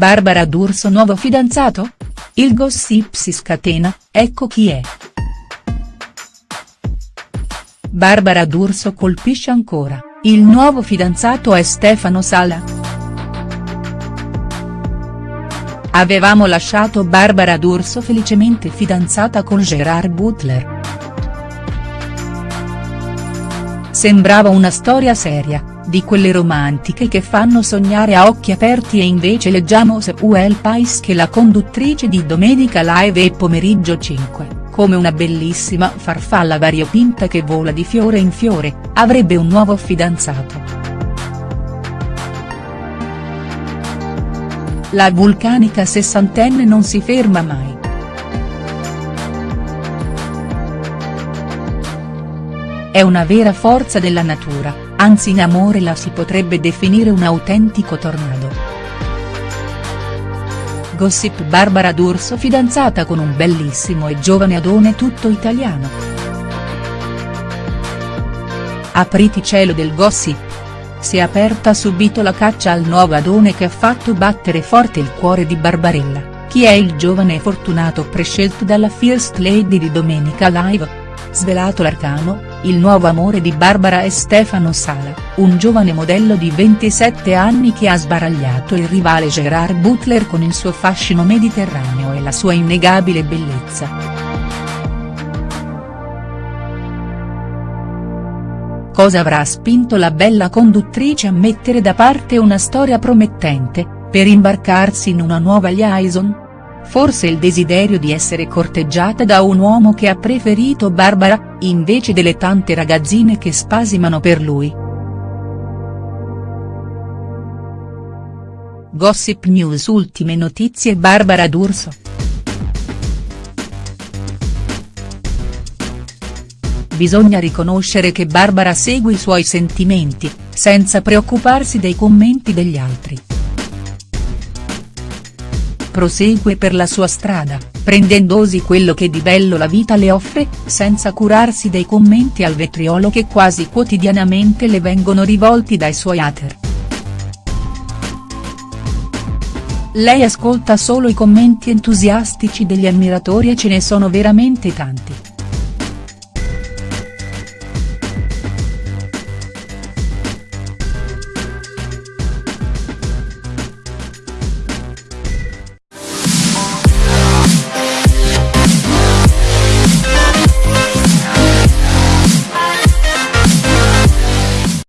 Barbara D'Urso nuovo fidanzato? Il gossip si scatena, ecco chi è. Barbara D'Urso colpisce ancora, il nuovo fidanzato è Stefano Sala. Avevamo lasciato Barbara D'Urso felicemente fidanzata con Gerard Butler. Sembrava una storia seria, di quelle romantiche che fanno sognare a occhi aperti e invece leggiamo su El Pais che la conduttrice di Domenica Live e Pomeriggio 5 come una bellissima farfalla variopinta che vola di fiore in fiore, avrebbe un nuovo fidanzato. La vulcanica sessantenne non si ferma mai. È una vera forza della natura, anzi in amore la si potrebbe definire un autentico tornado. Gossip Barbara D'Urso fidanzata con un bellissimo e giovane adone tutto italiano. Apriti cielo del gossip. Si è aperta subito la caccia al nuovo adone che ha fatto battere forte il cuore di Barbarella, chi è il giovane fortunato prescelto dalla First Lady di Domenica Live. Svelato l'arcano, il nuovo amore di Barbara è Stefano Sala, un giovane modello di 27 anni che ha sbaragliato il rivale Gerard Butler con il suo fascino mediterraneo e la sua innegabile bellezza. Cosa avrà spinto la bella conduttrice a mettere da parte una storia promettente, per imbarcarsi in una nuova liaison?. Forse il desiderio di essere corteggiata da un uomo che ha preferito Barbara, invece delle tante ragazzine che spasimano per lui. Gossip News Ultime notizie Barbara D'Urso. Bisogna riconoscere che Barbara segue i suoi sentimenti, senza preoccuparsi dei commenti degli altri prosegue per la sua strada, prendendosi quello che di bello la vita le offre, senza curarsi dei commenti al vetriolo che quasi quotidianamente le vengono rivolti dai suoi hater. Lei ascolta solo i commenti entusiastici degli ammiratori e ce ne sono veramente tanti.